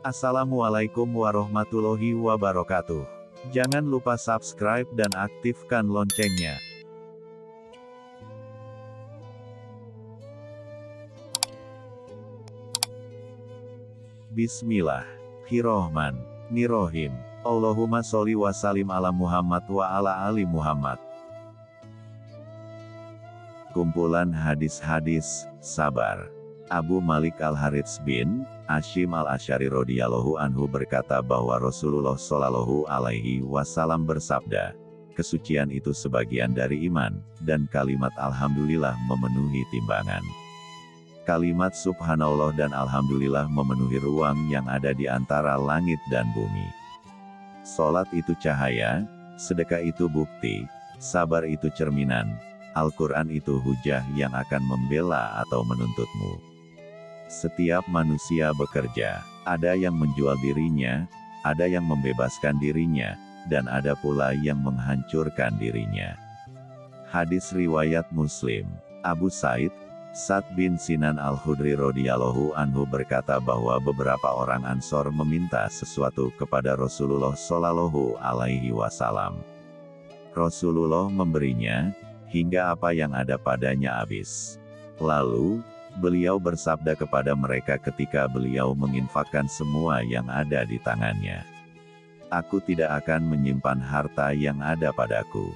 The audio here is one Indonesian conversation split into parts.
Assalamualaikum warahmatullahi wabarakatuh. Jangan lupa subscribe dan aktifkan loncengnya. Bismillahirrohmanirrohim. Allahumma sholli wa salim ala Muhammad wa ala ali Muhammad. Kumpulan hadis-hadis, sabar. Abu Malik Al-Harits bin Ashim Al-Asyari radhiyallahu anhu berkata bahwa Rasulullah shallallahu alaihi wasallam bersabda, kesucian itu sebagian dari iman, dan kalimat Alhamdulillah memenuhi timbangan. Kalimat Subhanallah dan Alhamdulillah memenuhi ruang yang ada di antara langit dan bumi. Salat itu cahaya, sedekah itu bukti, sabar itu cerminan, Al-Quran itu hujah yang akan membela atau menuntutmu. Setiap manusia bekerja, ada yang menjual dirinya, ada yang membebaskan dirinya, dan ada pula yang menghancurkan dirinya. Hadis riwayat Muslim, Abu Said, Sa'd bin Sinan al-Hudri radhiyallahu anhu berkata bahwa beberapa orang Ansor meminta sesuatu kepada Rasulullah shallallahu alaihi wasallam. Rasulullah memberinya, hingga apa yang ada padanya habis. Lalu, Beliau bersabda kepada mereka ketika beliau menginfakkan semua yang ada di tangannya. Aku tidak akan menyimpan harta yang ada padaku.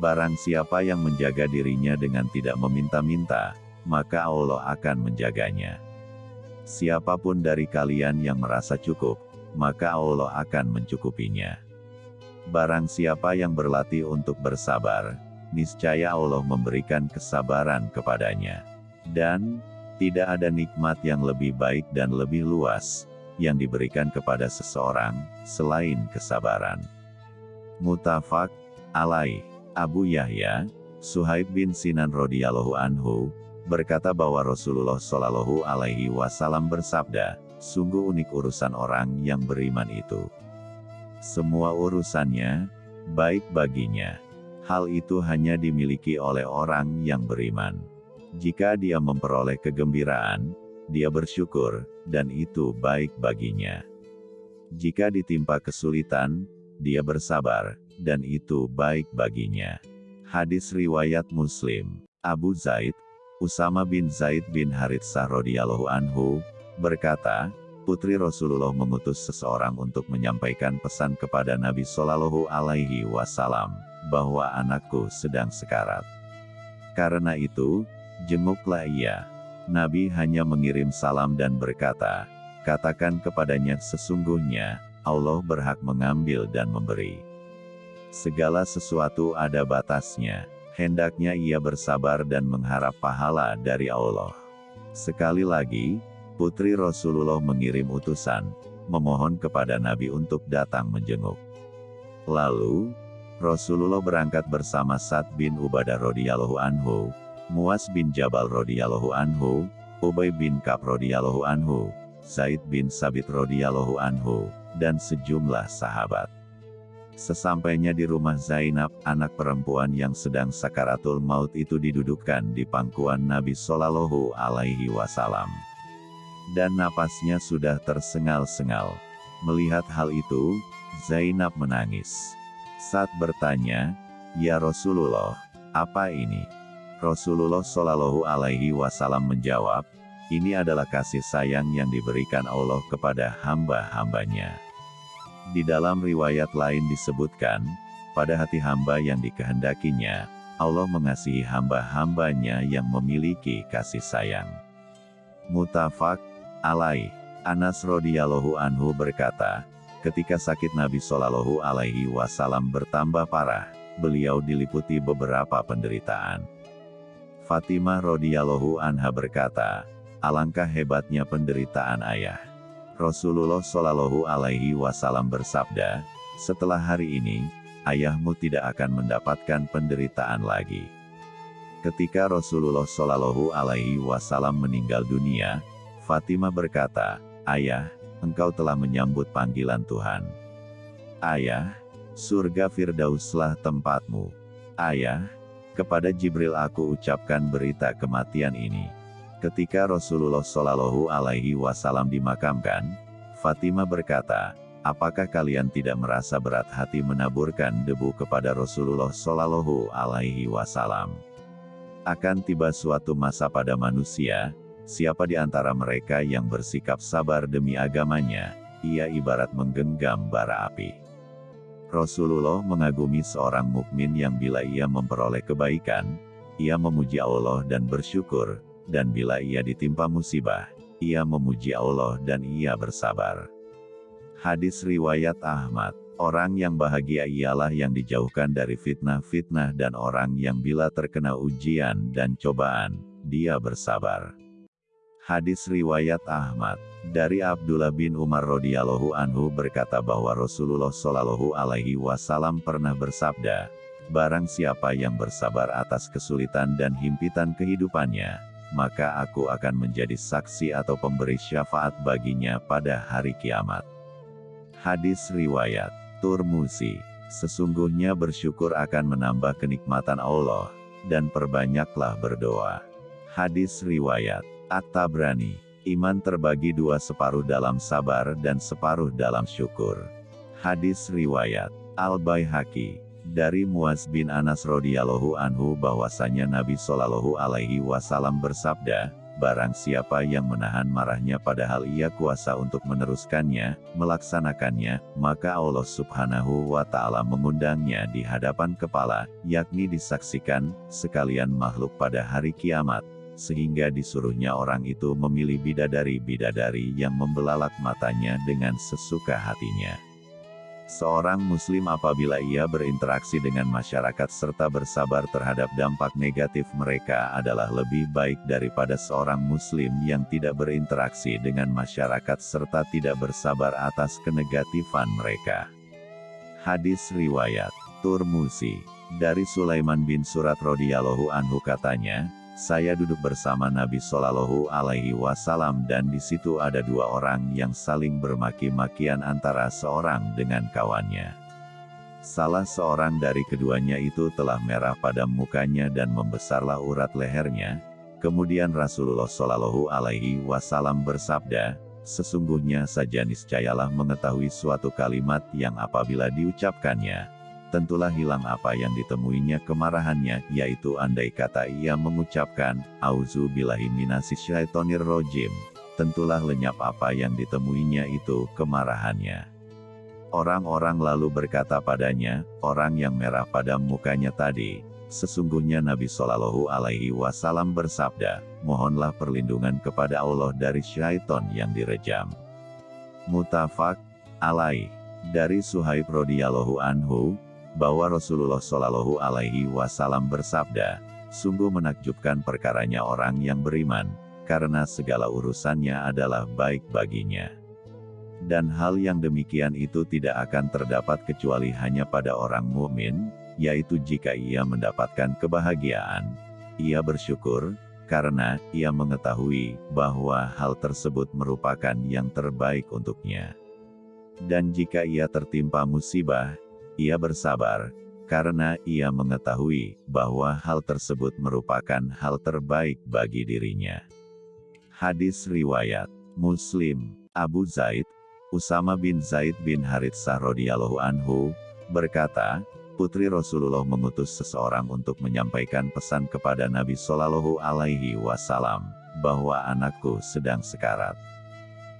Barang siapa yang menjaga dirinya dengan tidak meminta-minta, maka Allah akan menjaganya. Siapa pun dari kalian yang merasa cukup, maka Allah akan mencukupinya. Barang siapa yang berlatih untuk bersabar, niscaya Allah memberikan kesabaran kepadanya. Dan, tidak ada nikmat yang lebih baik dan lebih luas, yang diberikan kepada seseorang, selain kesabaran. Mutafak, alai, Abu Yahya, Suhaib bin Sinan radhiyallahu anhu, berkata bahwa Rasulullah shallallahu alaihi wasallam bersabda, sungguh unik urusan orang yang beriman itu. Semua urusannya, baik baginya. Hal itu hanya dimiliki oleh orang yang beriman. Jika dia memperoleh kegembiraan, dia bersyukur, dan itu baik baginya. Jika ditimpa kesulitan, dia bersabar, dan itu baik baginya. Hadis Riwayat Muslim, Abu Zaid, Usama bin Zaid bin Haritsah radhiyallahu anhu, berkata, Putri Rasulullah mengutus seseorang untuk menyampaikan pesan kepada Nabi Shallallahu Alaihi Wasallam bahwa anakku sedang sekarat. Karena itu, Jenguklah ia. Nabi hanya mengirim salam dan berkata, katakan kepadanya sesungguhnya, Allah berhak mengambil dan memberi. Segala sesuatu ada batasnya, hendaknya ia bersabar dan mengharap pahala dari Allah. Sekali lagi, putri Rasulullah mengirim utusan, memohon kepada Nabi untuk datang menjenguk. Lalu, Rasulullah berangkat bersama Sa'd bin Ubadah radhiyallahu anhu, Muas bin Jabal radhiyallahu anhu, Ubay bin Ka'b radhiyallahu anhu, Zaid bin Sabit radhiyallahu anhu, dan sejumlah sahabat. Sesampainya di rumah Zainab, anak perempuan yang sedang sakaratul maut itu didudukkan di pangkuan Nabi Shallallahu Alaihi Wasallam. Dan napasnya sudah tersengal-sengal. Melihat hal itu, Zainab menangis. Saat bertanya, Ya Rasulullah, apa ini? Rasulullah Shallallahu Alaihi Wasallam menjawab, ini adalah kasih sayang yang diberikan Allah kepada hamba-hambanya. Di dalam riwayat lain disebutkan, pada hati hamba yang dikehendakinya, Allah mengasihi hamba-hambanya yang memiliki kasih sayang. Mutafak, alai, Anas radhiyallahu anhu berkata, ketika sakit Nabi Shallallahu alaihi wasallam bertambah parah, beliau diliputi beberapa penderitaan. Fatimah radhiyallahu anha berkata, alangkah hebatnya penderitaan ayah. Rasulullah shallallahu alaihi wasallam bersabda, setelah hari ini, ayahmu tidak akan mendapatkan penderitaan lagi. Ketika Rasulullah shallallahu alaihi wasallam meninggal dunia, Fatimah berkata, Ayah, engkau telah menyambut panggilan Tuhan. Ayah, surga Firdauslah tempatmu. Ayah, kepada Jibril aku ucapkan berita kematian ini. Ketika Rasulullah Shallallahu Alaihi Wasallam dimakamkan, Fatimah berkata, apakah kalian tidak merasa berat hati menaburkan debu kepada Rasulullah Shallallahu Alaihi Wasallam? Akan tiba suatu masa pada manusia, siapa di antara mereka yang bersikap sabar demi agamanya, ia ibarat menggenggam bara api. Rasulullah mengagumi seorang mukmin yang bila ia memperoleh kebaikan, ia memuji Allah dan bersyukur, dan bila ia ditimpa musibah, ia memuji Allah dan ia bersabar. Hadis Riwayat Ahmad Orang yang bahagia ialah yang dijauhkan dari fitnah-fitnah dan orang yang bila terkena ujian dan cobaan, dia bersabar. Hadis Riwayat Ahmad dari Abdullah bin Umar radhiyallahu anhu berkata bahwa Rasulullah shallallahu alaihi wasallam pernah bersabda, Barang siapa yang bersabar atas kesulitan dan himpitan kehidupannya, maka aku akan menjadi saksi atau pemberi syafaat baginya pada hari kiamat. Hadis Riwayat Turmusi. Sesungguhnya bersyukur akan menambah kenikmatan Allah, dan perbanyaklah berdoa. Hadis Riwayat At-Tabrani Iman terbagi dua separuh dalam sabar dan separuh dalam syukur. Hadis Riwayat Al-Baihaqi dari Muaz bin Anas radhiyallahu anhu bahwasanya Nabi Shallallahu alaihi wasallam bersabda, Barang siapa yang menahan marahnya padahal ia kuasa untuk meneruskannya, melaksanakannya, maka Allah subhanahu wa ta'ala mengundangnya di hadapan kepala, yakni disaksikan, sekalian makhluk pada hari kiamat, sehingga disuruhnya orang itu memilih bidadari-bidadari yang membelalak matanya dengan sesuka hatinya. Seorang muslim apabila ia berinteraksi dengan masyarakat serta bersabar terhadap dampak negatif mereka adalah lebih baik daripada seorang muslim yang tidak berinteraksi dengan masyarakat serta tidak bersabar atas kenegatifan mereka. Hadis Riwayat Turmusi dari Sulaiman bin Surat radhiyallahu anhu katanya, saya duduk bersama Nabi Shallallahu Alaihi Wasallam dan di situ ada dua orang yang saling bermaki-makian antara seorang dengan kawannya. Salah seorang dari keduanya itu telah merah pada mukanya dan membesarlah urat lehernya. Kemudian Rasulullah Shallallahu Alaihi Wasallam bersabda, sesungguhnya saja niscayalah mengetahui suatu kalimat yang apabila diucapkannya, tentulah hilang apa yang ditemuinya kemarahannya, yaitu andai kata ia mengucapkan, Auzu billahi syaitonir rojim, tentulah lenyap apa yang ditemuinya itu kemarahannya. Orang-orang lalu berkata padanya, orang yang merah pada mukanya tadi, sesungguhnya Nabi Shallallahu Alaihi Wasallam bersabda, mohonlah perlindungan kepada Allah dari syaiton yang direjam. Mutafak, alaih, dari Suhaib radhiyallahu anhu, bahwa Rasulullah Shallallahu Alaihi Wasallam bersabda, sungguh menakjubkan perkaranya orang yang beriman, karena segala urusannya adalah baik baginya. Dan hal yang demikian itu tidak akan terdapat kecuali hanya pada orang mukmin, yaitu jika ia mendapatkan kebahagiaan, ia bersyukur, karena ia mengetahui bahwa hal tersebut merupakan yang terbaik untuknya. Dan jika ia tertimpa musibah, ia bersabar, karena ia mengetahui bahwa hal tersebut merupakan hal terbaik bagi dirinya. Hadis Riwayat Muslim, Abu Zaid, Usama bin Zaid bin Haritsah radhiyallahu anhu, berkata, Putri Rasulullah mengutus seseorang untuk menyampaikan pesan kepada Nabi Shallallahu Alaihi Wasallam bahwa anakku sedang sekarat.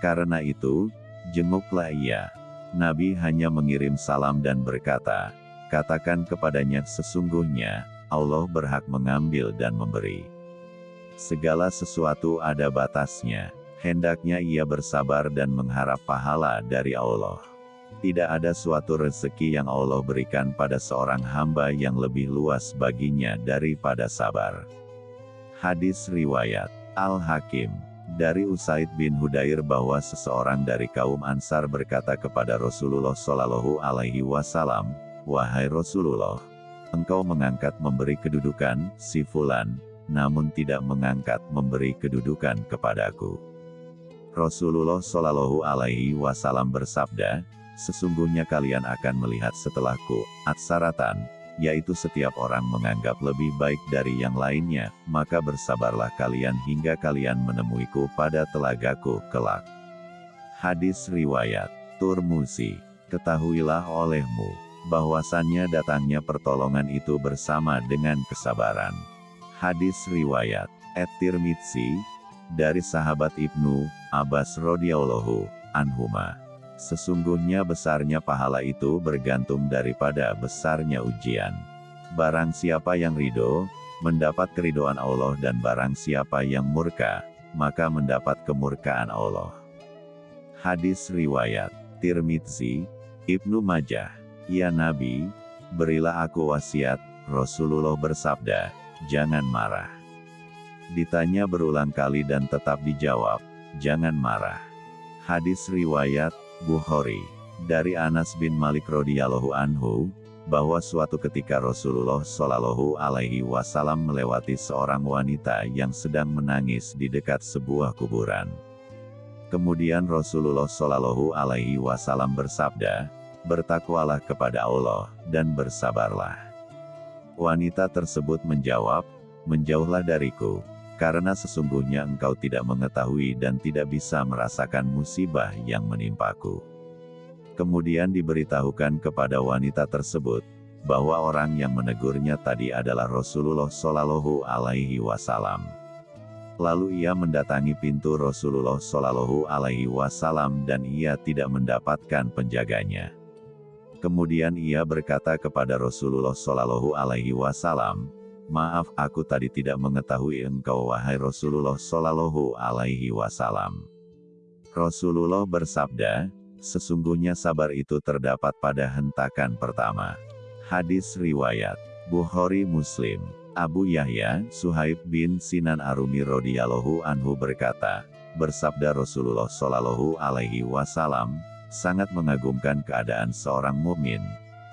Karena itu, jenguklah ia. Nabi hanya mengirim salam dan berkata, katakan kepadanya sesungguhnya, Allah berhak mengambil dan memberi. Segala sesuatu ada batasnya, hendaknya ia bersabar dan mengharap pahala dari Allah. Tidak ada suatu rezeki yang Allah berikan pada seorang hamba yang lebih luas baginya daripada sabar. Hadis Riwayat Al-Hakim dari Usaid bin Hudair bahwa seseorang dari kaum Ansar berkata kepada Rasulullah Shallallahu Alaihi Wasallam, wahai Rasulullah, engkau mengangkat memberi kedudukan si Fulan, namun tidak mengangkat memberi kedudukan kepadaku. Rasulullah Shallallahu Alaihi Wasallam bersabda, sesungguhnya kalian akan melihat setelahku, atsaratan, yaitu setiap orang menganggap lebih baik dari yang lainnya, maka bersabarlah kalian hingga kalian menemuiku pada telagaku kelak. Hadis Riwayat Turmusi Ketahuilah olehmu, bahwasannya datangnya pertolongan itu bersama dengan kesabaran. Hadis Riwayat At-Tirmidzi, dari sahabat Ibnu Abbas radhiyallahu anhuma. Sesungguhnya besarnya pahala itu bergantung daripada besarnya ujian. Barang siapa yang ridho, mendapat keridoan Allah dan barang siapa yang murka, maka mendapat kemurkaan Allah. Hadis Riwayat Tirmidzi, Ibnu Majah, Ya Nabi, berilah aku wasiat, Rasulullah bersabda, jangan marah. Ditanya berulang kali dan tetap dijawab, jangan marah. Hadis Riwayat, Bukhari, dari Anas bin Malik radhiyallahu anhu, bahwa suatu ketika Rasulullah Shallallahu Alaihi Wasallam melewati seorang wanita yang sedang menangis di dekat sebuah kuburan. Kemudian Rasulullah Shallallahu Alaihi Wasallam bersabda, bertakwalah kepada Allah dan bersabarlah. Wanita tersebut menjawab, menjauhlah dariku, karena sesungguhnya engkau tidak mengetahui dan tidak bisa merasakan musibah yang menimpaku. Kemudian diberitahukan kepada wanita tersebut, bahwa orang yang menegurnya tadi adalah Rasulullah Shallallahu Alaihi Wasallam. Lalu ia mendatangi pintu Rasulullah Shallallahu Alaihi Wasallam dan ia tidak mendapatkan penjaganya. Kemudian ia berkata kepada Rasulullah Shallallahu Alaihi Wasallam, Maaf, aku tadi tidak mengetahui engkau wahai Rasulullah Shallallahu Alaihi Wasallam. Rasulullah bersabda, sesungguhnya sabar itu terdapat pada hentakan pertama. Hadis riwayat Bukhari Muslim. Abu Yahya, Suhaib bin Sinan Arumi radhiyallahu anhu berkata, bersabda Rasulullah shallallahu alaihi wasallam, sangat mengagumkan keadaan seorang mukmin,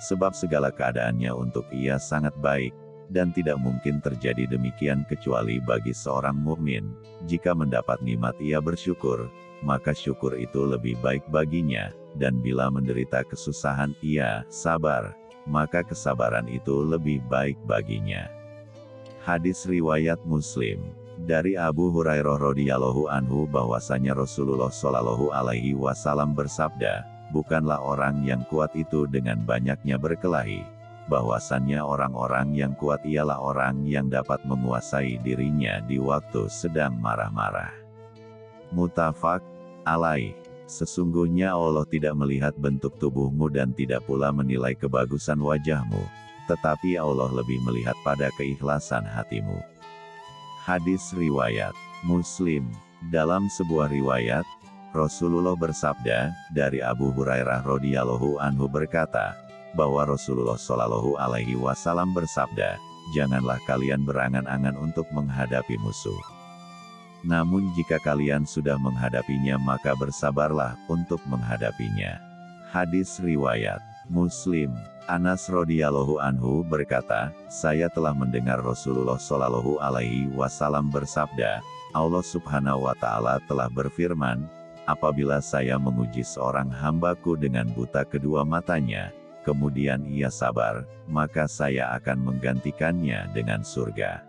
sebab segala keadaannya untuk ia sangat baik, dan tidak mungkin terjadi demikian kecuali bagi seorang mukmin. Jika mendapat nikmat ia bersyukur, maka syukur itu lebih baik baginya, dan bila menderita kesusahan ia sabar, maka kesabaran itu lebih baik baginya. Hadis riwayat Muslim dari Abu Hurairah radhiyallahu anhu bahwasanya Rasulullah shallallahu alaihi wasallam bersabda, bukanlah orang yang kuat itu dengan banyaknya berkelahi, bahwasannya orang-orang yang kuat ialah orang yang dapat menguasai dirinya di waktu sedang marah-marah. Mutafak alaih. Sesungguhnya Allah tidak melihat bentuk tubuhmu dan tidak pula menilai kebagusan wajahmu, tetapi Allah lebih melihat pada keikhlasan hatimu. Hadis Riwayat Muslim Dalam sebuah riwayat, Rasulullah bersabda, dari Abu Hurairah radhiyallahu anhu berkata, bahwa Rasulullah shallallahu alaihi wasallam bersabda, janganlah kalian berangan-angan untuk menghadapi musuh. Namun jika kalian sudah menghadapinya maka bersabarlah untuk menghadapinya. Hadis Riwayat Muslim Anas radhiyallahu anhu berkata, saya telah mendengar Rasulullah shallallahu alaihi wasallam bersabda, Allah subhanahu wa ta'ala telah berfirman, apabila saya menguji seorang hambaku dengan buta kedua matanya, kemudian ia sabar, maka saya akan menggantikannya dengan surga.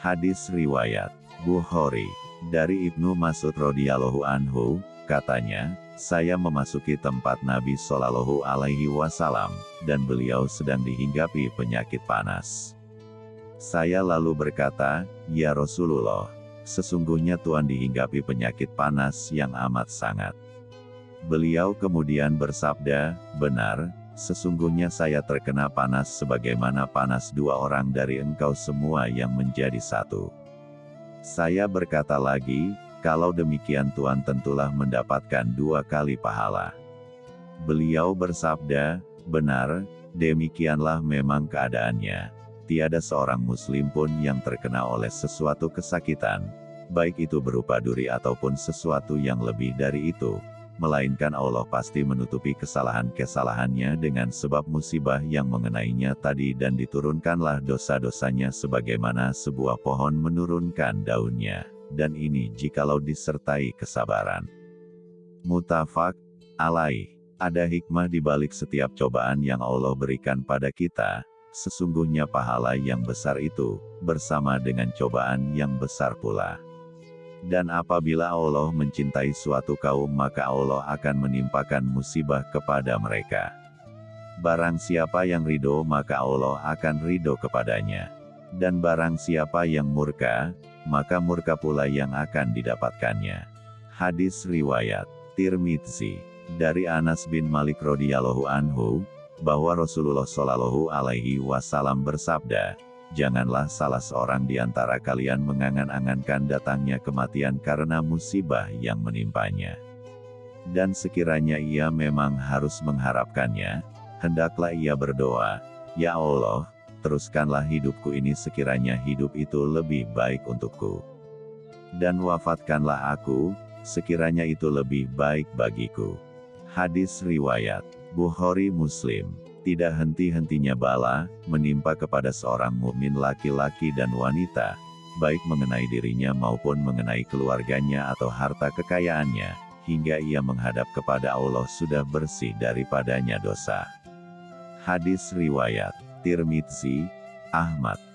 Hadis Riwayat Bukhari dari Ibnu Mas'ud radhiyallahu anhu, katanya, saya memasuki tempat Nabi Shallallahu Alaihi Wasallam, dan beliau sedang dihinggapi penyakit panas. Saya lalu berkata, Ya Rasulullah, sesungguhnya Tuhan dihinggapi penyakit panas yang amat sangat. Beliau kemudian bersabda, benar, sesungguhnya saya terkena panas sebagaimana panas dua orang dari engkau semua yang menjadi satu. Saya berkata lagi, kalau demikian Tuhan tentulah mendapatkan dua kali pahala. Beliau bersabda, benar, demikianlah memang keadaannya. Tiada seorang muslim pun yang terkena oleh sesuatu kesakitan, baik itu berupa duri ataupun sesuatu yang lebih dari itu, melainkan Allah pasti menutupi kesalahan-kesalahannya dengan sebab musibah yang mengenainya tadi dan diturunkanlah dosa-dosanya sebagaimana sebuah pohon menurunkan daunnya dan ini jikalau disertai kesabaran. Mutafak, alaih, ada hikmah di balik setiap cobaan yang Allah berikan pada kita, sesungguhnya pahala yang besar itu, bersama dengan cobaan yang besar pula. Dan apabila Allah mencintai suatu kaum maka Allah akan menimpakan musibah kepada mereka. Barang siapa yang ridho maka Allah akan ridho kepadanya. Dan barang siapa yang murka, maka murka pula yang akan didapatkannya. Hadis Riwayat Tirmidzi dari Anas bin Malik radhiyallahu anhu bahwa Rasulullah shallallahu alaihi wasallam bersabda, janganlah salah seorang di antara kalian mengangan-angankan datangnya kematian karena musibah yang menimpanya. Dan sekiranya ia memang harus mengharapkannya, hendaklah ia berdoa, Ya Allah, teruskanlah hidupku ini sekiranya hidup itu lebih baik untukku. Dan wafatkanlah aku, sekiranya itu lebih baik bagiku. Hadis Riwayat Bukhari Muslim Tidak henti-hentinya bala, menimpa kepada seorang mukmin laki-laki dan wanita, baik mengenai dirinya maupun mengenai keluarganya atau harta kekayaannya, hingga ia menghadap kepada Allah sudah bersih daripadanya dosa. Hadis Riwayat Tirmidzi, Ahmad